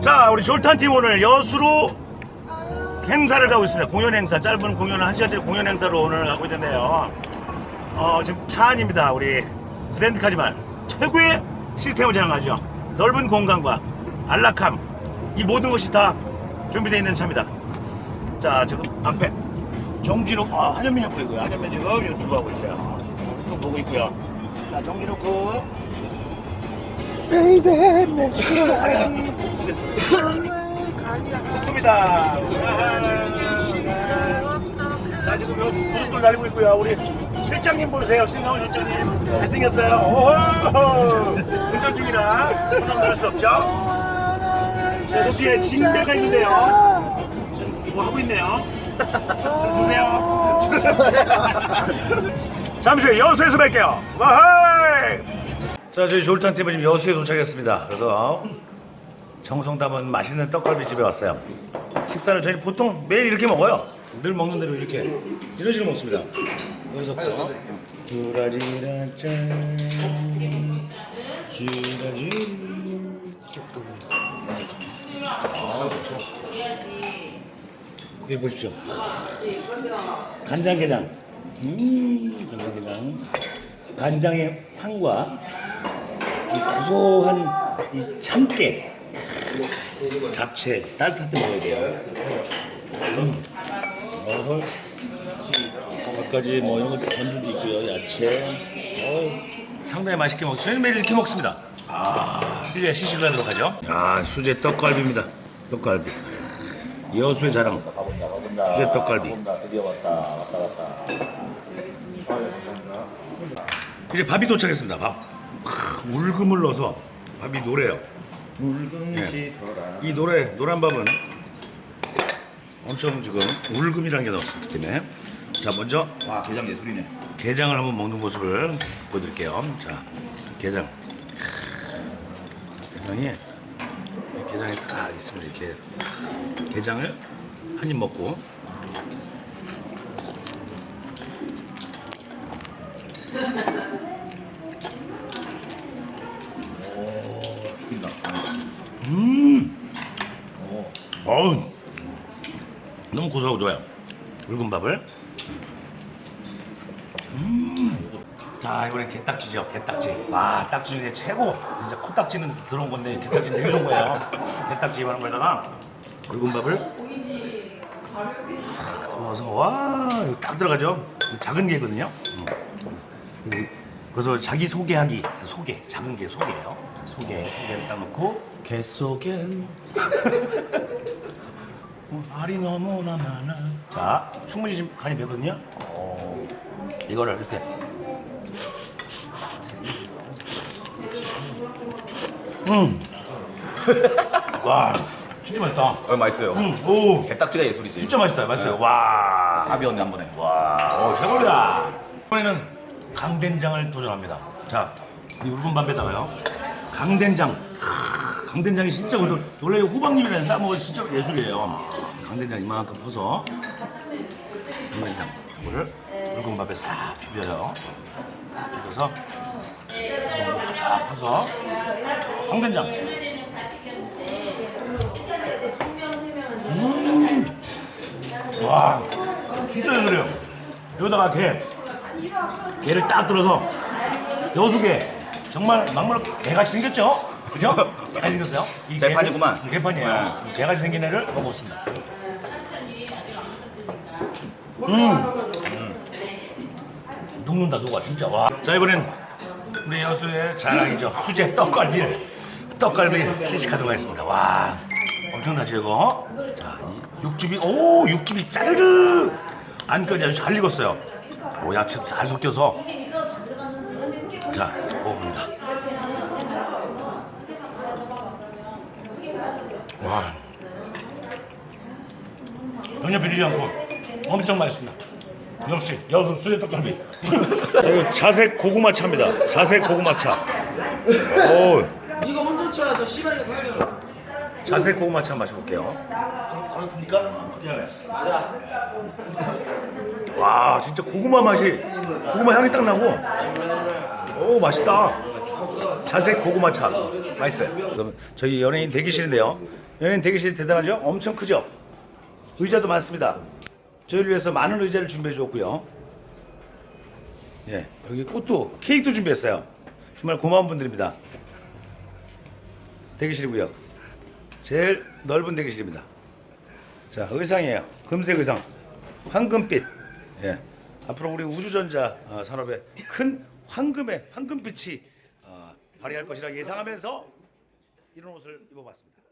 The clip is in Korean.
자 우리 졸탄팀 오늘 여수로 행사를 가고 있습니다. 공연 행사 짧은 공연을 한 시간짜리 공연 행사로 오늘 가고 있는데요. 어 지금 차 안입니다 우리 그랜드 카지만. 최고의 시스템을 자랑하죠. 넓은 공간과 안락함 이 모든 것이 다 준비되어 있는 차입니다. 자 지금 앞에 정진욱 아 한현민 옆에 있고요. 한현민 지금 유튜브 하고 있어요. 유튜브 보고 있고요. 자 정진욱 군 입니다. 자 지금 구름돌 날리고 있고요. 우리 실장님 보세요. 신성훈 실장님 잘생겼어요. 오 운전 중이라 부담 나올 수 없죠. 자, 저 뒤에 진배가 있는데요. 뭐 하고 있네요. 좀 주세요. 잠시 후에 여수에서 뵐게요. 와하이! 자, 저희 졸탄 팀은 지금 여수에 도착했습니다. 그래서 정성 담은 맛있는 떡갈비 집에 왔어요. 식사를 저희 보통 매일 이렇게 먹어요. 늘 먹는 대로 이렇게 이런 식으로 먹습니다. 여기서부터 두라지라 짠 쥐라지 아, 그렇죠. 여기 보십시오. 간장게장. 음, 간장게장. 간장의 향과 이 고소한 이 참깨 잡채 따뜻할 때 먹어야 돼요. 음. 몇 가지 뭐 이런 것도 전들도 있고요. 야채. 어, 상당히 맛있게 먹. 저희는 매일 이렇게 먹습니다. 아, 이제 시식을 하도록 하죠. 아, 수제 떡갈비입니다. 떡갈비. 여수의 자랑. 수제 떡갈비. 이제 밥이 도착했습니다. 밥. 크, 울금을 넣어서 밥이 노래요. 붉은시 돌아 이 노래 노란 밥은 엄청 지금 울금이라는 게 때문에. 자 먼저 와 게장 예술이네. 게장을 한번 먹는 모습을 보여드릴게요. 자 게장. 게장이 게장이 딱 있으면 이렇게 게장을 한 입 먹고. 오 죽인다 음오 어우 너무 고소하고 좋아요. 붉은 밥을. 음. 자 이번엔 게딱지죠. 게딱지. 와 딱지 중에 최고. 진짜 코딱지는 들어온 건데 게딱지 되게 좋은 거예요. 게딱지 이만한 거에다가 붉은 밥을 싹 넣어서 와 이거 딱 들어가죠. 작은 게거든요. 음. 그래서 자기 소개하기 소개 작은 게 소개예요. 소개 소개를 딱 넣고 개 속엔 알이 너무나 많아. 자, 충분히 지금 간이 배거든요. 이거를 이렇게. 음. 와, 진짜 맛있다. 어, 맛있어요 음, 오, 게딱지가 예술이지 진짜 맛있다. 맛있어요. 와, 답이었네 한 번에 와, 오, 최고입니다. 이번에는 강된장을 도전합니다. 자, 이 붉은 밥에다가요. 강된장. 크, 강된장이 진짜 고소. 원래 호박잎이랑 싸 먹으면 진짜 예술이에요. 강된장 이만큼 퍼서 강된장 이거를 붉은 밥에 싹 비벼요. 비벼서 쫙 퍼서 강된장. 음, 와, 진짜 예술이에요. 여기다가 게. 게를 딱 들어서 여수게 정말 막말 개같이 생겼죠? 그죠? 개같이 생겼어요. 이 게- 개판이구만. 음, 개판이에요. 개같이 생긴 애를 먹어봤습니다. 음. 녹는다 녹아 진짜 와. 자 이번엔 우리 여수의 자랑이죠. 수제 떡갈비를 떡갈비 시식하도록 하겠습니다. 와 엄청나죠 이거? 자이 육즙이 오 육즙이 짜르르 안까지 아주 잘 익었어요. 오 야채도 잘 섞여서 자 먹어봅니다. 와 전혀 비리지 않고 엄청 맛있습니다. 역시 여수 수제 떡갈비. 이거 자색 고구마 차입니다. 자색 고구마 차. 오 이거 혼돈치야 저 씨발이가 살잖아 자색 고구마 차 마셔볼게요. 그렇습니까? 네와 진짜 고구마 맛이 고구마 향이 딱 나고 오 맛있다 자색 고구마 차 맛있어요 그럼 저희 연예인 대기실인데요 연예인 대기실 대단하죠? 엄청 크죠? 의자도 많습니다. 저희를 위해서 많은 의자를 준비해 주었고요. 예, 여기 꽃도 케이크도 준비했어요. 정말 고마운 분들입니다. 대기실이고요. 제일 넓은 대기실입니다. 자, 의상이에요. 금색 의상. 황금빛. 예. 앞으로 우리 우주전자 어, 산업에 큰 황금의 황금빛이 어, 발휘할 것이라 예상하면서 이런 옷을 입어봤습니다.